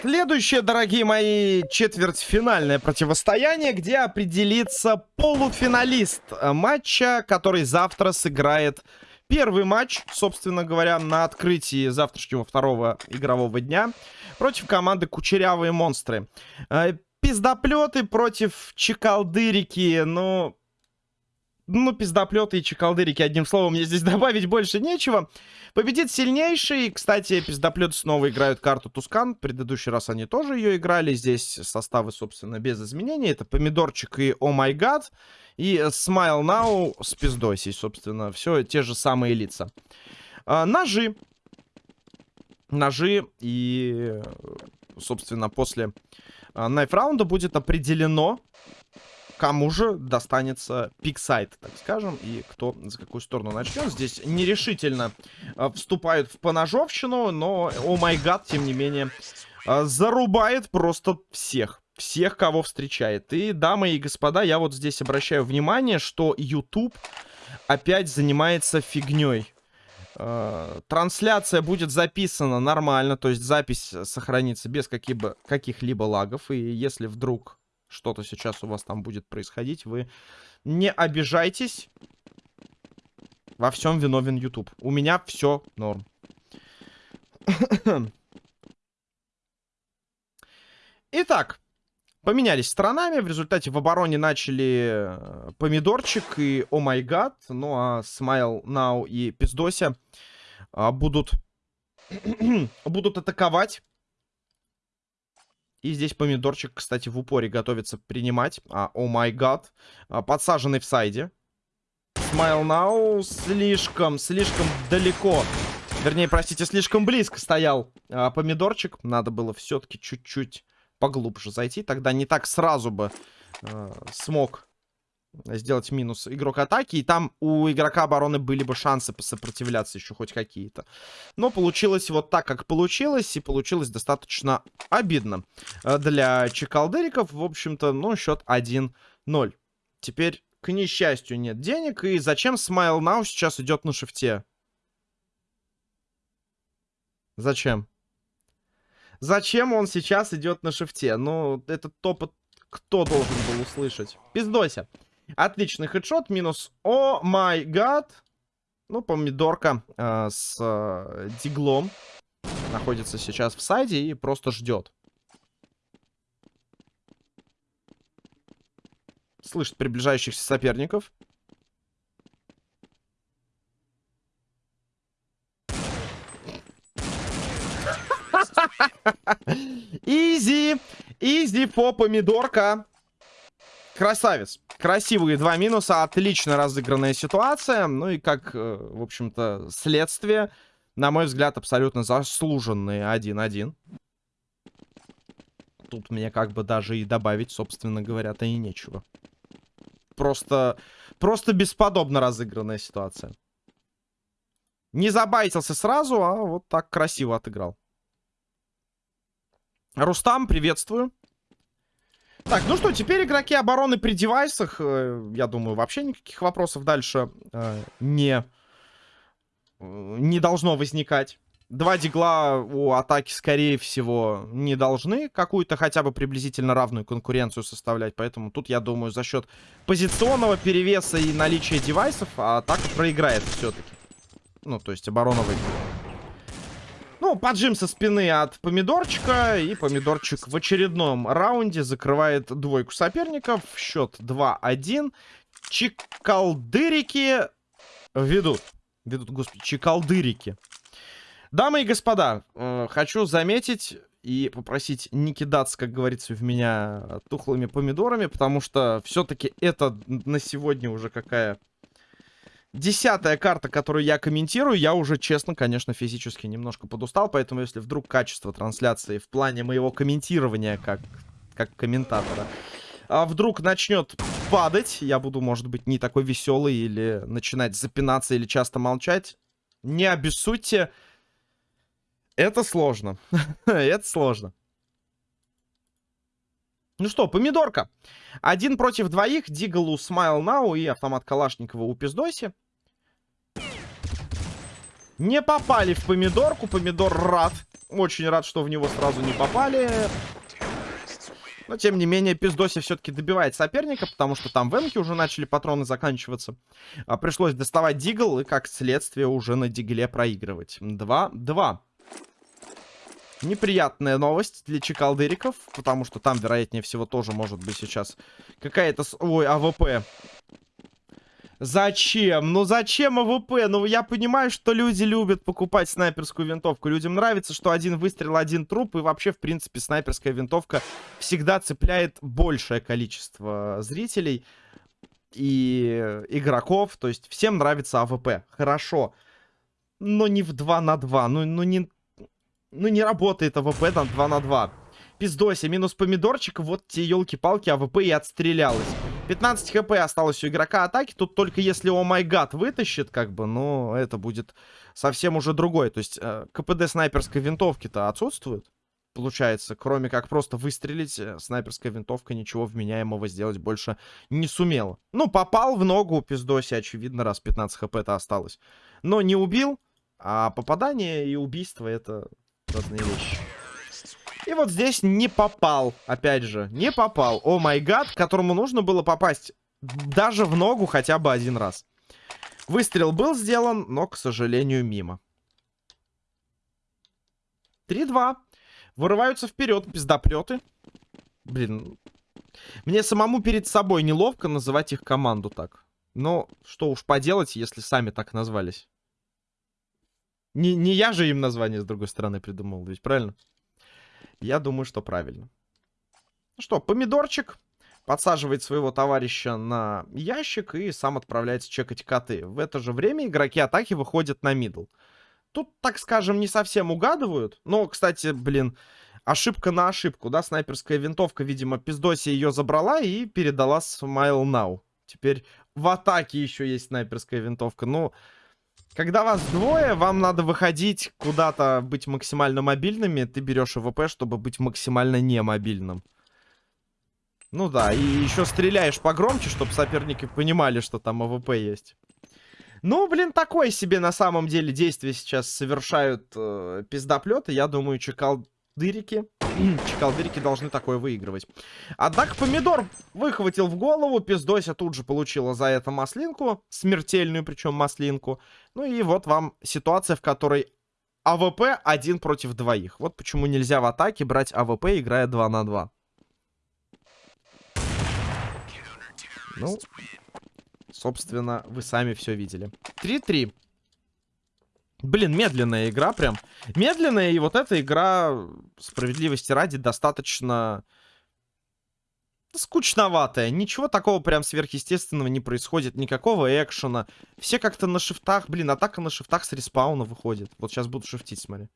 Следующее, дорогие мои, четвертьфинальное противостояние, где определится полуфиналист матча, который завтра сыграет первый матч, собственно говоря, на открытии завтрашнего второго игрового дня против команды Кучерявые Монстры. Э, пиздоплеты против Чекалдырики, ну... Ну, пиздоплеты и чекалдырики, одним словом, мне здесь добавить больше нечего. Победит сильнейший. Кстати, пиздоплеты снова играют карту Тускан. В предыдущий раз они тоже ее играли. Здесь составы, собственно, без изменений. Это Помидорчик и О Май Гад. И Smile Now с пиздосей, собственно. Все те же самые лица. А, ножи. Ножи. И, собственно, после найф раунда будет определено кому же достанется пиксайт, так скажем, и кто за какую сторону начнет. Здесь нерешительно э, вступают в поножовщину, но, о май гад, тем не менее, э, зарубает просто всех. Всех, кого встречает. И, дамы и господа, я вот здесь обращаю внимание, что YouTube опять занимается фигней. Э, трансляция будет записана нормально, то есть запись сохранится без каких-либо лагов. И если вдруг что-то сейчас у вас там будет происходить, вы не обижайтесь. Во всем виновен YouTube. У меня все норм. Итак, поменялись сторонами. В результате в обороне начали э, Помидорчик и О май гад. Ну а Смайл, Нау и Пиздося а, будут, будут атаковать. И здесь помидорчик, кстати, в упоре готовится принимать. А, о май гад. Подсаженный в сайде. Смайл Нау слишком, слишком далеко. Вернее, простите, слишком близко стоял а, помидорчик. Надо было все-таки чуть-чуть поглубже зайти. Тогда не так сразу бы а, смог сделать минус игрок атаки. И там у игрока обороны были бы шансы посопротивляться еще хоть какие-то. Но получилось вот так, как получилось. И получилось достаточно обидно э, для чекалдериков. В общем-то, ну, счет 1-0. Теперь, к несчастью, нет денег. И зачем Smile Now сейчас идет на шифте? Зачем? Зачем он сейчас идет на шифте? Ну, этот топот кто должен был услышать? Пиздося. Отличный хедшот. Минус. О май гад. Ну, помидорка э, с э, диглом находится сейчас в сайде и просто ждет. Слышит приближающихся соперников. Изи. Изи по помидорка. Красавец. Красивые два минуса. Отлично разыгранная ситуация. Ну и как, э, в общем-то, следствие, на мой взгляд, абсолютно заслуженные 1-1. Тут мне как бы даже и добавить, собственно говоря-то и нечего. Просто, просто бесподобно разыгранная ситуация. Не забайтился сразу, а вот так красиво отыграл. Рустам, приветствую. Так, ну что, теперь игроки обороны при девайсах. Э, я думаю, вообще никаких вопросов дальше э, не, не должно возникать. Два дигла у атаки, скорее всего, не должны какую-то хотя бы приблизительно равную конкуренцию составлять. Поэтому тут, я думаю, за счет позиционного перевеса и наличия девайсов атака проиграет все-таки. Ну, то есть оборона выиграет. Ну, поджим со спины от помидорчика. И помидорчик в очередном раунде закрывает двойку соперников. Счет 2-1. Чикалдырики ведут. Ведут, господи, чикалдырики. Дамы и господа, э, хочу заметить и попросить не кидаться, как говорится, в меня тухлыми помидорами, потому что все-таки это на сегодня уже какая Десятая карта, которую я комментирую, я уже, честно, конечно, физически немножко подустал, поэтому если вдруг качество трансляции в плане моего комментирования как, как комментатора а вдруг начнет падать, я буду, может быть, не такой веселый или начинать запинаться или часто молчать, не обессудьте. Это сложно. Это сложно. Ну что, помидорка. Один против двоих. Дигалу Смайл Нау и автомат Калашникова у Пиздоси. Не попали в помидорку. Помидор рад очень рад, что в него сразу не попали. Но, тем не менее, Пиздоси все-таки добивает соперника, потому что там в эмке уже начали патроны заканчиваться. А, пришлось доставать дигл и, как следствие, уже на дигле проигрывать. 2-2. Неприятная новость для чекалдыриков, потому что там, вероятнее всего, тоже может быть сейчас какая-то... Ой, АВП. Зачем? Ну зачем АВП? Ну я понимаю, что люди любят покупать снайперскую винтовку. Людям нравится, что один выстрел, один труп. И вообще, в принципе, снайперская винтовка всегда цепляет большее количество зрителей и игроков. То есть всем нравится АВП. Хорошо. Но не в 2 на 2. Ну, ну, не, ну не работает АВП там 2 на 2. Пиздоси, минус помидорчик. Вот те елки-палки АВП и отстрелялась. 15 хп осталось у игрока атаки. Тут только если oh my god вытащит, как бы, ну, это будет совсем уже другой. То есть э, КПД снайперской винтовки-то отсутствует. Получается, кроме как просто выстрелить, э, снайперская винтовка ничего вменяемого сделать больше не сумела. Ну, попал в ногу пиздоси, очевидно, раз 15 хп-то осталось. Но не убил, а попадание и убийство это разные вещи. И вот здесь не попал, опять же, не попал. О май гад, которому нужно было попасть даже в ногу хотя бы один раз. Выстрел был сделан, но, к сожалению, мимо. 3-2. Вырываются вперед пиздоплеты. Блин, мне самому перед собой неловко называть их команду так. Но что уж поделать, если сами так назвались. Не, не я же им название, с другой стороны, придумал, ведь правильно? Я думаю, что правильно. Ну что, помидорчик подсаживает своего товарища на ящик и сам отправляется чекать коты. В это же время игроки атаки выходят на мидл. Тут, так скажем, не совсем угадывают. Но, кстати, блин, ошибка на ошибку, да? Снайперская винтовка, видимо, пиздоси ее забрала и передала Smile Now. Теперь в атаке еще есть снайперская винтовка. Ну... Но... Когда вас двое, вам надо выходить куда-то, быть максимально мобильными. Ты берешь АВП, чтобы быть максимально немобильным. Ну да, и еще стреляешь погромче, чтобы соперники понимали, что там АВП есть. Ну, блин, такое себе на самом деле действие сейчас совершают э, пиздоплеты. Я думаю, чекалдырики. Чекалдырики должны такое выигрывать. Однако помидор выхватил в голову. Пиздося тут же получила за это маслинку. Смертельную причем маслинку. Ну и вот вам ситуация, в которой АВП один против двоих. Вот почему нельзя в атаке брать АВП, играя 2 на 2. Ну, собственно, вы сами все видели. 3-3. Блин, медленная игра прям. Медленная, и вот эта игра, справедливости ради, достаточно скучноватая. Ничего такого прям сверхъестественного не происходит. Никакого экшена. Все как-то на шифтах. Блин, атака на шифтах с респауна выходит. Вот сейчас буду шифтить, смотри.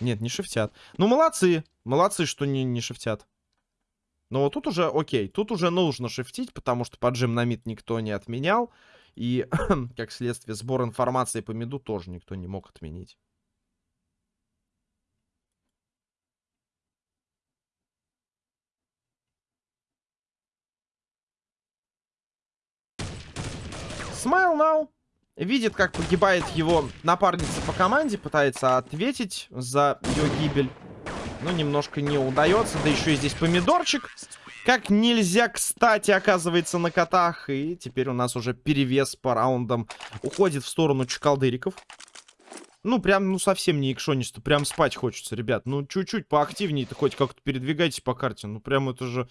Нет, не шифтят. Ну, молодцы. Молодцы, что не, не шифтят. Но вот тут уже, окей, тут уже нужно шифтить, потому что поджим на мид никто не отменял. И, как следствие, сбор информации по меду тоже никто не мог отменить. Смайл Now видит, как погибает его напарница по команде, пытается ответить за ее гибель. Но немножко не удается. Да еще и здесь помидорчик. Как нельзя, кстати, оказывается на котах. И теперь у нас уже перевес по раундам уходит в сторону чекалдыриков. Ну, прям, ну, совсем не экшонисто. Прям спать хочется, ребят. Ну, чуть-чуть поактивнее-то хоть как-то передвигайтесь по карте. Ну, прям это же...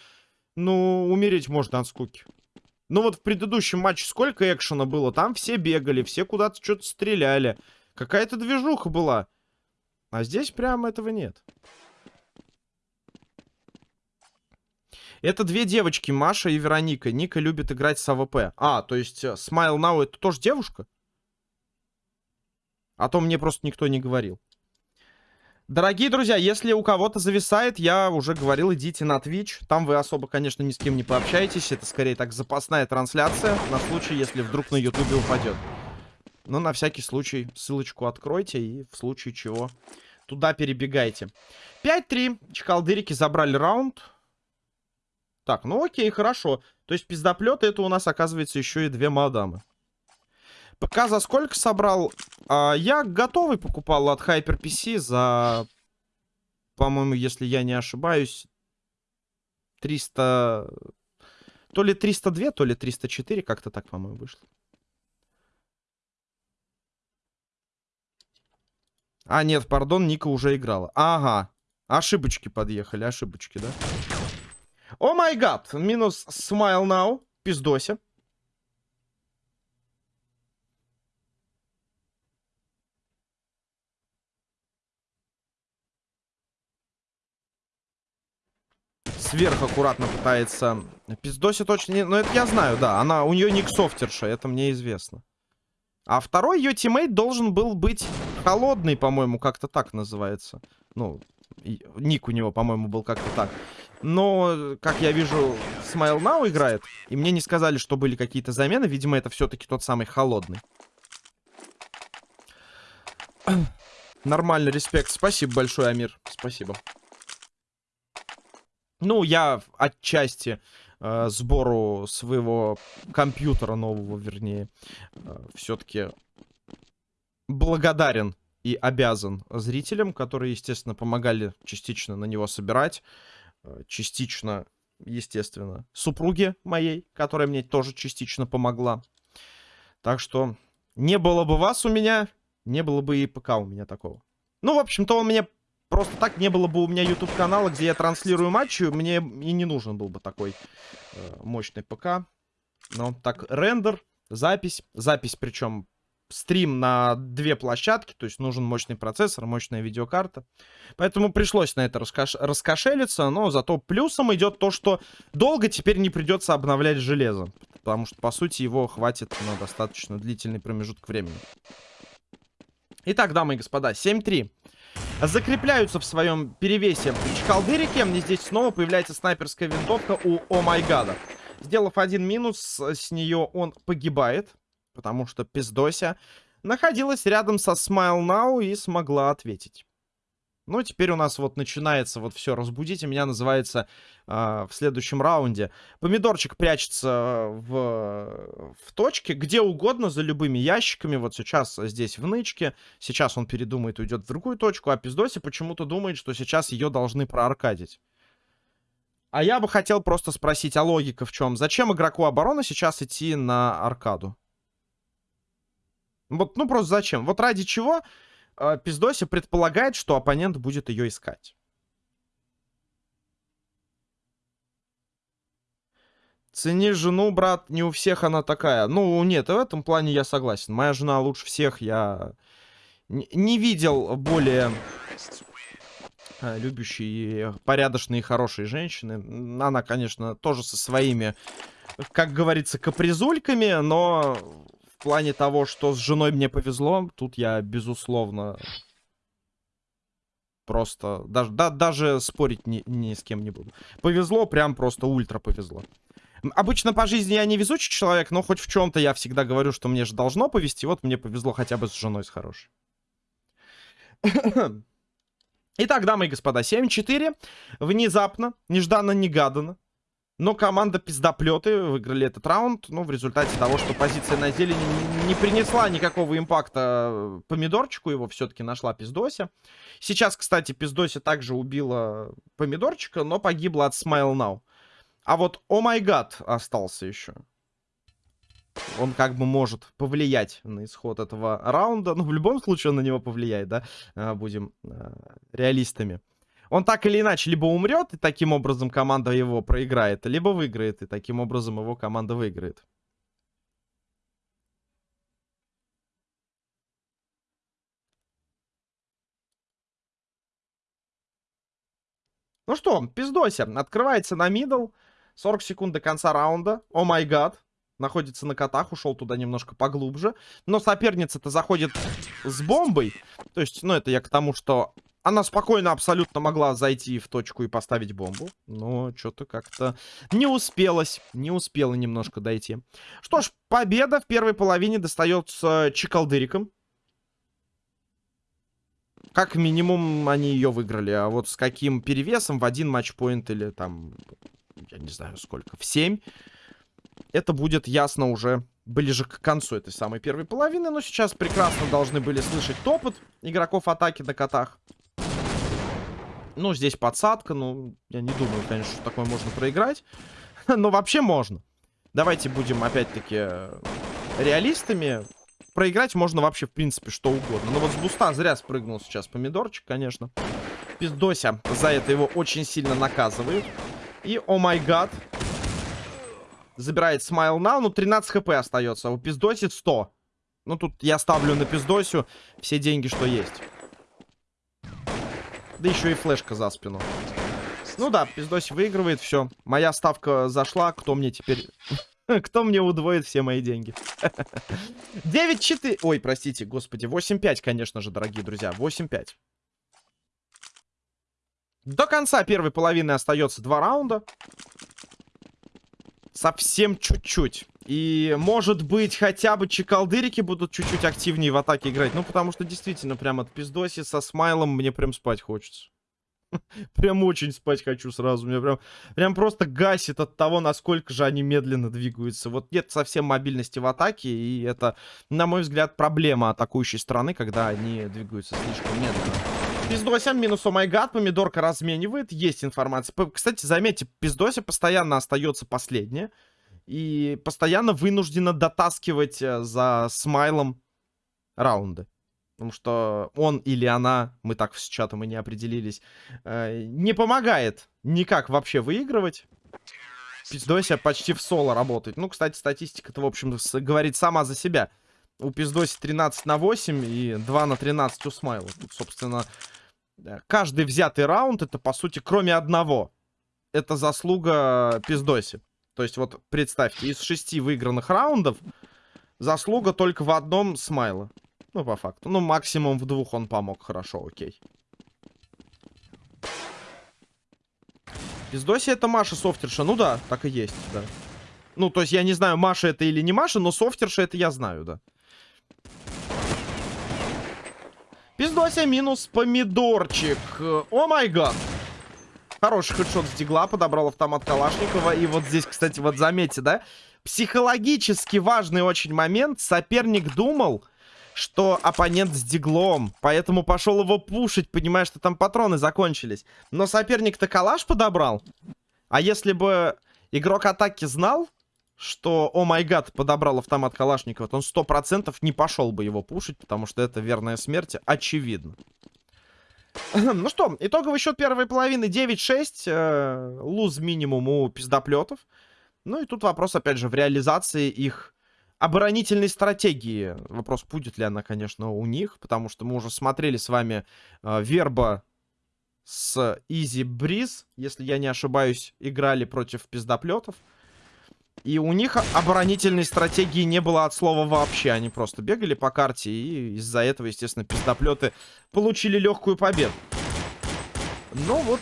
Ну, умереть можно от скуки. Ну, вот в предыдущем матче сколько экшена было? Там все бегали, все куда-то что-то стреляли. Какая-то движуха была. А здесь прям этого нет. Это две девочки, Маша и Вероника. Ника любит играть с АВП. А, то есть э, Smile Now это тоже девушка? А то мне просто никто не говорил. Дорогие друзья, если у кого-то зависает, я уже говорил, идите на Twitch. Там вы особо, конечно, ни с кем не пообщаетесь. Это скорее так запасная трансляция на случай, если вдруг на ютубе упадет. Но на всякий случай ссылочку откройте и в случае чего туда перебегайте. 5-3. Чекалдырики забрали раунд. Так, ну окей, хорошо. То есть пиздоплеты это у нас оказывается еще и две мадамы. ПК за сколько собрал? А, я готовый покупал от HyperPC за, по-моему, если я не ошибаюсь, 300... То ли 302, то ли 304, как-то так, по-моему, вышло. А, нет, пардон, Ника уже играла. Ага. Ошибочки подъехали, ошибочки, да? О май гад! Минус Smile Now. Пиздося. Сверху аккуратно пытается... Пиздося точно не... Ну, это я знаю, да. Она... У нее ник софтерша, это мне известно. А второй ее teammate должен был быть холодный, по-моему, как-то так называется. Ну, ник у него, по-моему, был как-то так. Но, как я вижу, Smile Now играет. И мне не сказали, что были какие-то замены. Видимо, это все-таки тот самый холодный. Нормально, респект. Спасибо большое, Амир. Спасибо. Ну, я отчасти э, сбору своего компьютера нового, вернее, э, все-таки благодарен и обязан зрителям, которые, естественно, помогали частично на него собирать, э, частично, естественно, супруге моей, которая мне тоже частично помогла. Так что не было бы вас у меня, не было бы и ПК у меня такого. Ну, в общем-то, он мне просто так не было бы у меня YouTube канала, где я транслирую матчи, мне и не нужен был бы такой э, мощный ПК. Но так, рендер, запись, запись причем стрим на две площадки, то есть нужен мощный процессор, мощная видеокарта. Поэтому пришлось на это раскош... раскошелиться, но зато плюсом идет то, что долго теперь не придется обновлять железо. Потому что, по сути, его хватит на достаточно длительный промежуток времени. Итак, дамы и господа, 7-3. Закрепляются в своем перевесе чекалдырики. Мне здесь снова появляется снайперская винтовка у Омайгада. Сделав один минус, с нее он погибает потому что пиздося находилась рядом со Smile Now и смогла ответить. Ну, теперь у нас вот начинается вот все «Разбудите меня» называется э, в следующем раунде. Помидорчик прячется в, в точке, где угодно, за любыми ящиками. Вот сейчас здесь в нычке, сейчас он передумает, уйдет в другую точку, а Пиздоси почему-то думает, что сейчас ее должны проаркадить. А я бы хотел просто спросить, а логика в чем? Зачем игроку обороны сейчас идти на аркаду? Вот, ну просто зачем? Вот ради чего э, Пиздоси предполагает, что оппонент будет ее искать. Цени жену, брат, не у всех она такая. Ну, нет, в этом плане я согласен. Моя жена лучше всех, я не видел более э, любящей, порядочной и хорошей женщины. Она, конечно, тоже со своими, как говорится, капризульками, но плане того, что с женой мне повезло, тут я, безусловно, просто... Даже, да, даже спорить ни, ни с кем не буду. Повезло, прям просто ультра повезло. Обычно по жизни я не везучий человек, но хоть в чем-то я всегда говорю, что мне же должно повезти. Вот мне повезло хотя бы с женой с хорошей. Итак, дамы и господа, 7-4. Внезапно, нежданно-негаданно. Но команда пиздоплеты выиграли этот раунд. Ну, в результате того, что позиция на зелени не, не принесла никакого импакта помидорчику. Его все-таки нашла пиздося. Сейчас, кстати, пиздося также убила помидорчика, но погибла от Smile Now. А вот О май гад остался еще. Он как бы может повлиять на исход этого раунда. Ну, в любом случае он на него повлияет, да? А, будем а, реалистами. Он так или иначе либо умрет, и таким образом команда его проиграет, либо выиграет, и таким образом его команда выиграет. Ну что, пиздося. Открывается на мидл. 40 секунд до конца раунда. О май гад. Находится на котах, ушел туда немножко поглубже. Но соперница-то заходит с бомбой. То есть, ну, это я к тому, что она спокойно абсолютно могла зайти в точку и поставить бомбу. Но что-то как-то не успелось. Не успела немножко дойти. Что ж, победа в первой половине достается Чикалдырикам. Как минимум они ее выиграли. А вот с каким перевесом в один матчпоинт или там, я не знаю сколько, в 7. Это будет ясно уже ближе к концу этой самой первой половины. Но сейчас прекрасно должны были слышать топот игроков атаки на котах. Ну, здесь подсадка. Ну, я не думаю, конечно, что такое можно проиграть. Но вообще можно. Давайте будем, опять-таки, реалистами. Проиграть можно вообще, в принципе, что угодно. Но вот с буста зря спрыгнул сейчас помидорчик, конечно. Пиздося за это его очень сильно наказывает. И, о май гад, забирает смайл now. Ну, 13 хп остается. У пиздосит 100. Ну, тут я ставлю на пиздосю все деньги, что есть. Да еще и флешка за спину. Ну да, пиздоси выигрывает, все. Моя ставка зашла, кто мне теперь... Кто мне удвоит все мои деньги? 9-4... Ой, простите, господи. 8-5, конечно же, дорогие друзья. 8-5. До конца первой половины остается два раунда. Совсем чуть-чуть. И, может быть, хотя бы чекалдырики будут чуть-чуть активнее в атаке играть. Ну, потому что, действительно, прям от пиздоси со смайлом мне прям спать хочется. Прям очень спать хочу сразу. Меня прям, прям просто гасит от того, насколько же они медленно двигаются. Вот нет совсем мобильности в атаке, и это, на мой взгляд, проблема атакующей стороны, когда они двигаются слишком медленно. Пиздося минус омайгад, помидорка разменивает, есть информация. Кстати, заметьте, пиздося постоянно остается последняя. И постоянно вынуждена дотаскивать э, за смайлом раунды. Потому что он или она, мы так с чатом и не определились, э, не помогает никак вообще выигрывать. Пиздося почти в соло работает. Ну, кстати, статистика-то, в общем, говорит сама за себя. У Пиздоси 13 на 8 и 2 на 13 у Смайла. Тут, собственно, каждый взятый раунд, это, по сути, кроме одного. Это заслуга Пиздоси. То есть, вот, представьте, из шести выигранных раундов заслуга только в одном Смайла. Ну, по факту. Ну, максимум в двух он помог. Хорошо, окей. Пиздоси это Маша софтерша. Ну да, так и есть, да. Ну, то есть я не знаю, Маша это или не Маша, но софтерша это я знаю, да. Пиздося минус помидорчик. О май гад. Хороший хедшот с дигла, подобрал автомат Калашникова. И вот здесь, кстати, вот заметьте, да? Психологически важный очень момент. Соперник думал, что оппонент с диглом, поэтому пошел его пушить, понимая, что там патроны закончились. Но соперник-то калаш подобрал. А если бы игрок атаки знал, что, о май гад, подобрал автомат Калашникова, то он сто процентов не пошел бы его пушить, потому что это верная смерть, очевидно. ну что, итоговый счет первой половины 9-6, э, луз минимум у пиздоплетов. Ну и тут вопрос, опять же, в реализации их оборонительной стратегии. Вопрос, будет ли она, конечно, у них, потому что мы уже смотрели с вами э, Верба с Изи Бриз, если я не ошибаюсь, играли против пиздоплетов. И у них оборонительной стратегии не было от слова вообще. Они просто бегали по карте, и из-за этого, естественно, пиздоплеты получили легкую победу. Ну вот,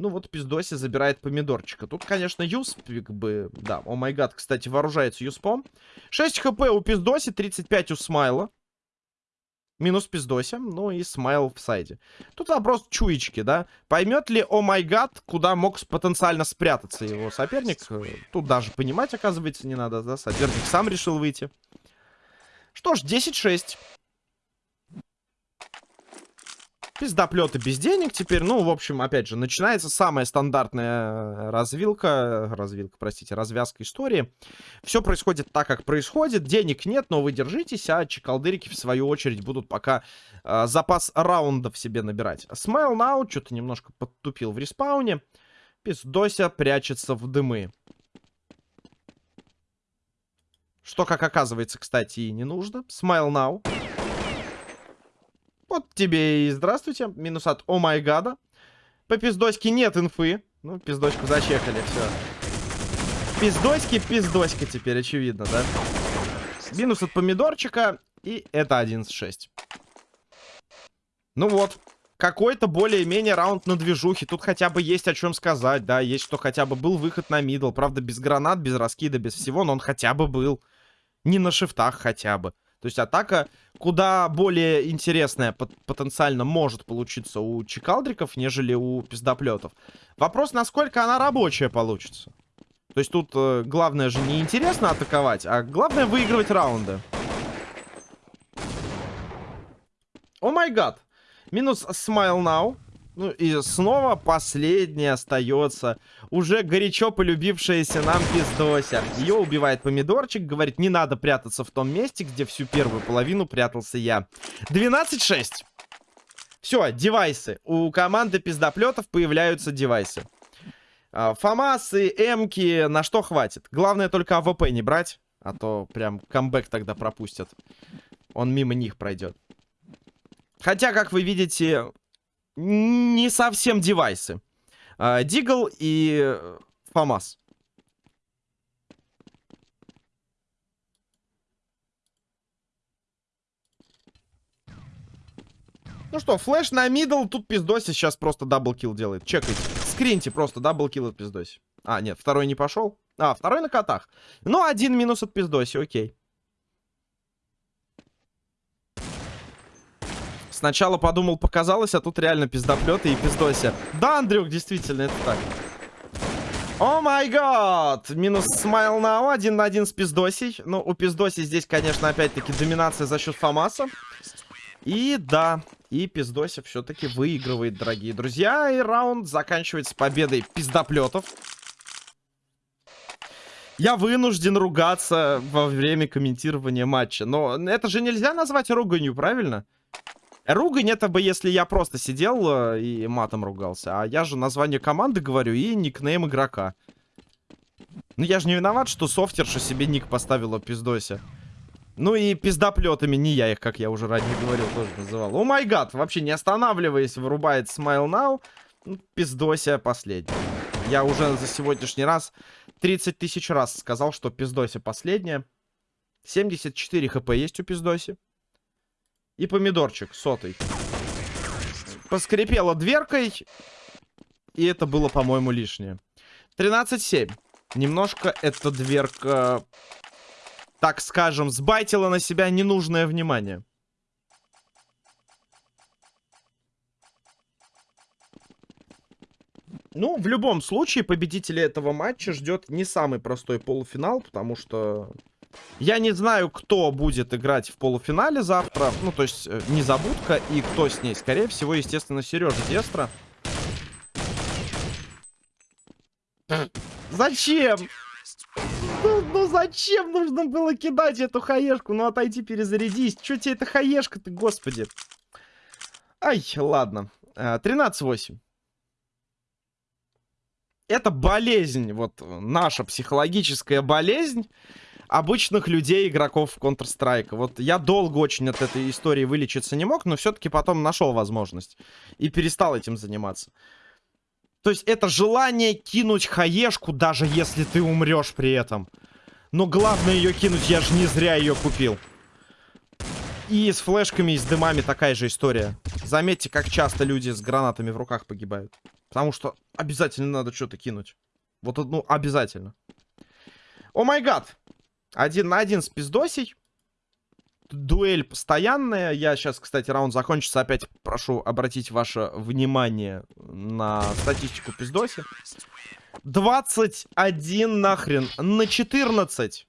ну вот пиздоси забирает помидорчика. Тут, конечно, юспик бы... Да, о май гад, кстати, вооружается юспом. 6 хп у пиздоси, 35 у смайла. Минус пиздося, ну и смайл в сайде. Тут вопрос чуечки, да? Поймет ли, о май гад, куда мог потенциально спрятаться его соперник? Тут даже понимать, оказывается, не надо, да? Соперник сам решил выйти. Что ж, 10-6. Пиздоплеты без денег теперь. Ну, в общем, опять же, начинается самая стандартная э, развилка. Развилка, простите, развязка истории. Все происходит так, как происходит. Денег нет, но вы держитесь, а чекалдырики, в свою очередь, будут пока э, запас раундов себе набирать. Смайл Now что-то немножко подтупил в респауне. Пиздося прячется в дымы. Что, как оказывается, кстати, и не нужно. Smile Now. Вот тебе и здравствуйте. Минус от oh my god а. По пиздоське нет инфы. Ну, пиздочку зачекали, все. Пиздоськи, пиздоська теперь, очевидно, да? Минус от помидорчика. И это 11-6. Ну вот. Какой-то более-менее раунд на движухе. Тут хотя бы есть о чем сказать, да. Есть что хотя бы был выход на middle. Правда, без гранат, без раскида, без всего. Но он хотя бы был. Не на шифтах хотя бы. То есть атака куда более интересная потенциально может получиться у чекалдриков, нежели у пиздоплетов. Вопрос, насколько она рабочая получится. То есть тут э, главное же не интересно атаковать, а главное выигрывать раунды. О май гад. Минус Smile Now. Ну и снова последний остается. Уже горячо полюбившаяся нам пиздося. Ее убивает помидорчик. Говорит, не надо прятаться в том месте, где всю первую половину прятался я. 12-6. Все, девайсы. У команды пиздоплетов появляются девайсы. А, Фамасы, Эмки, на что хватит? Главное только АВП не брать. А то прям камбэк тогда пропустят. Он мимо них пройдет. Хотя, как вы видите, не совсем девайсы. А, Deagle и FAMAS. Ну что, flash на middle, тут пиздоси сейчас просто double kill делает. Чекайте. Скриньте просто double kill от пиздоси. А, нет, второй не пошел. А, второй на котах. Ну, один минус от пиздоси, окей. Сначала подумал, показалось, а тут реально пиздоплеты и пиздося. Да, Андрюк, действительно, это так. О май гад! Минус смайл на один на один с пиздосей. Ну, у пиздоси здесь, конечно, опять-таки доминация за счет Фамаса. И да, и пиздосик все-таки выигрывает, дорогие друзья. И раунд заканчивается победой пиздоплетов. Я вынужден ругаться во время комментирования матча. Но это же нельзя назвать руганью, правильно? Ругань это бы, если я просто сидел э, и матом ругался. А я же название команды говорю и никнейм игрока. Ну я же не виноват, что софтерша себе ник поставила пиздося. Ну и пиздоплетами не я их, как я уже ранее говорил, тоже называл. О май гад, вообще не останавливаясь, вырубает Smile Now. Ну, пиздося последний. Я уже за сегодняшний раз 30 тысяч раз сказал, что пиздося последняя. 74 хп есть у пиздоси. И помидорчик сотый. Поскрипела дверкой. И это было, по-моему, лишнее. 13-7. Немножко эта дверка так скажем, сбайтила на себя ненужное внимание. Ну, в любом случае, победителя этого матча ждет не самый простой полуфинал, потому что я не знаю, кто будет играть в полуфинале завтра. Ну, то есть, э, Незабудка и кто с ней. Скорее всего, естественно, Сережа Дестра. Зачем? Ну, ну зачем нужно было кидать эту хаешку? Ну отойди, перезарядись. Че тебе эта хаешка-то, господи? Ай, ладно. 13-8. Э, Это болезнь, вот наша психологическая болезнь обычных людей, игроков Counter-Strike. Вот я долго очень от этой истории вылечиться не мог, но все-таки потом нашел возможность. И перестал этим заниматься. То есть это желание кинуть хаешку, даже если ты умрешь при этом. Но главное ее кинуть, я же не зря ее купил. И с флешками, и с дымами такая же история. Заметьте, как часто люди с гранатами в руках погибают. Потому что обязательно надо что-то кинуть. Вот, ну, обязательно. О май гад. Один на один с пиздосей дуэль постоянная. Я сейчас, кстати, раунд закончится. Опять прошу обратить ваше внимание на статистику пиздоси. 21 нахрен на 14.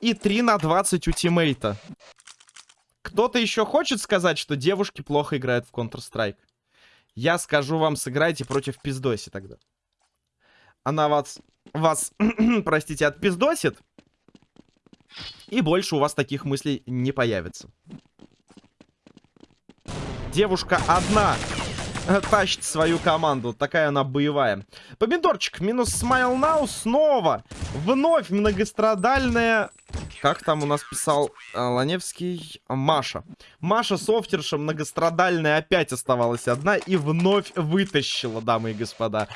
И 3 на 20 у тиммейта. Кто-то еще хочет сказать, что девушки плохо играют в Counter-Strike? Я скажу вам, сыграйте против пиздоси тогда. Она вас, вас простите, отпиздосит. И больше у вас таких мыслей не появится. Девушка одна тащит свою команду. Такая она боевая. Помидорчик минус смайл нау снова. Вновь многострадальная... Как там у нас писал э, Ланевский? Маша. Маша софтерша многострадальная опять оставалась одна и вновь вытащила, дамы и господа.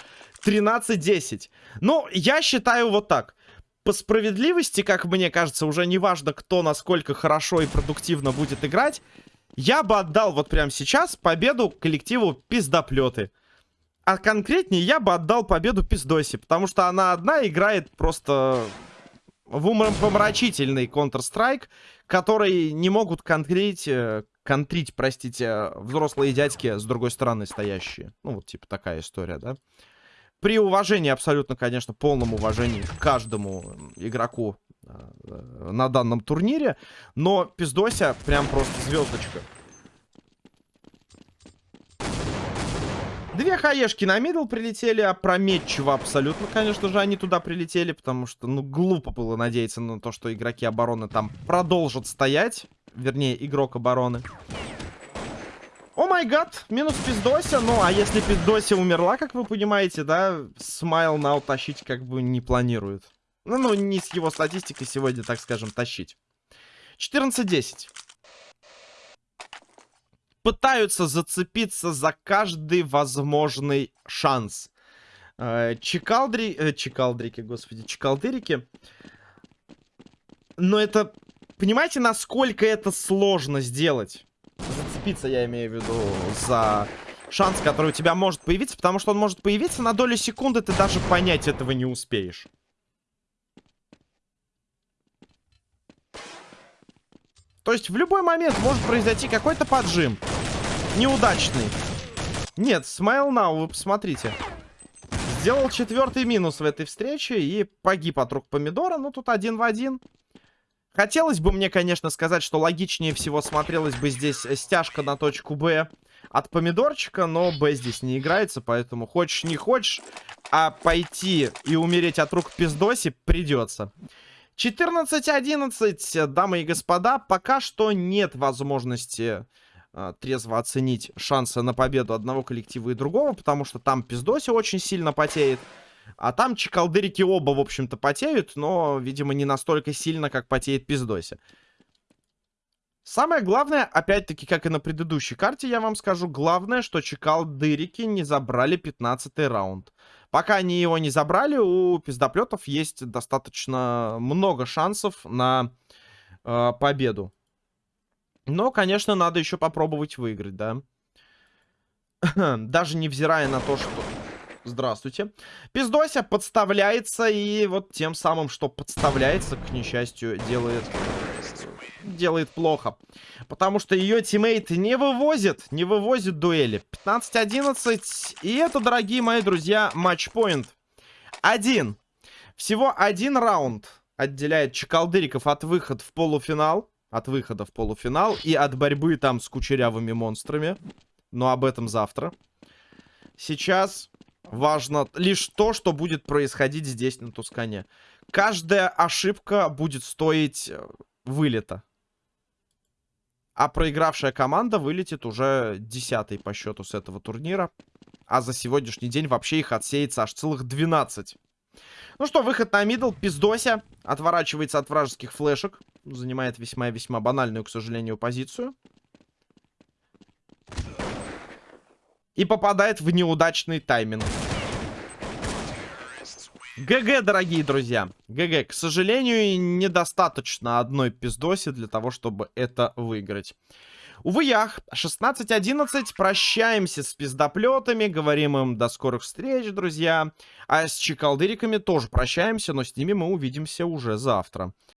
13-10. Ну, я считаю вот так по справедливости, как мне кажется, уже не важно, кто насколько хорошо и продуктивно будет играть, я бы отдал вот прямо сейчас победу коллективу пиздоплеты. А конкретнее я бы отдал победу пиздоси, потому что она одна играет просто в умопомрачительный Counter-Strike, который не могут конкрить, э, контрить, простите, взрослые дядьки с другой стороны стоящие. Ну, вот типа такая история, да? При уважении абсолютно, конечно, полном уважении к каждому игроку э, на данном турнире. Но Пиздося прям просто звездочка. Две хаешки на мидл прилетели, опрометчиво абсолютно, конечно же, они туда прилетели, потому что, ну, глупо было надеяться на то, что игроки обороны там продолжат стоять. Вернее, игрок обороны. О май гад, минус пиздося. Ну, а если пиздося умерла, как вы понимаете, да, смайл на утащить как бы не планирует. Ну, ну, не с его статистикой сегодня, так скажем, тащить. 14-10 пытаются зацепиться за каждый возможный шанс. Э, Чекалдри... Э, Чекалдрики, господи, Чекалдырики. Но это... Понимаете, насколько это сложно сделать? Зацепиться, я имею в виду, за шанс, который у тебя может появиться, потому что он может появиться на долю секунды, ты даже понять этого не успеешь. То есть в любой момент может произойти какой-то поджим. Неудачный. Нет, смайл нау, вы посмотрите. Сделал четвертый минус в этой встрече и погиб от рук помидора. Ну, тут один в один. Хотелось бы мне, конечно, сказать, что логичнее всего смотрелась бы здесь стяжка на точку Б от помидорчика, но Б здесь не играется, поэтому хочешь не хочешь, а пойти и умереть от рук пиздоси придется. 14-11, дамы и господа, пока что нет возможности э, трезво оценить шансы на победу одного коллектива и другого, потому что там пиздоси очень сильно потеет, а там чекалдырики оба, в общем-то, потеют, но, видимо, не настолько сильно, как потеет пиздоси. Самое главное, опять-таки, как и на предыдущей карте, я вам скажу, главное, что чекалдырики не забрали 15 раунд. Пока они его не забрали, у пиздоплетов есть достаточно много шансов на э, победу. Но, конечно, надо еще попробовать выиграть, да. Даже невзирая на то, что... Здравствуйте. Пиздося подставляется, и вот тем самым, что подставляется, к несчастью, делает делает плохо. Потому что ее тиммейт не вывозит, не вывозит дуэли. 15-11. И это, дорогие мои друзья, матчпоинт. Один. Всего один раунд отделяет Чекалдыриков от выхода в полуфинал. От выхода в полуфинал. И от борьбы там с кучерявыми монстрами. Но об этом завтра. Сейчас важно лишь то, что будет происходить здесь, на Тускане. Каждая ошибка будет стоить э, вылета. А проигравшая команда вылетит уже десятый по счету с этого турнира. А за сегодняшний день вообще их отсеется аж целых 12. Ну что, выход на мидл. Пиздося. Отворачивается от вражеских флешек. Занимает весьма-весьма банальную, к сожалению, позицию. И попадает в неудачный тайминг. ГГ, дорогие друзья. ГГ. К сожалению, недостаточно одной пиздоси для того, чтобы это выиграть. Увы, ях. 16-11. Прощаемся с пиздоплетами. Говорим им до скорых встреч, друзья. А с чекалдыриками тоже прощаемся, но с ними мы увидимся уже завтра.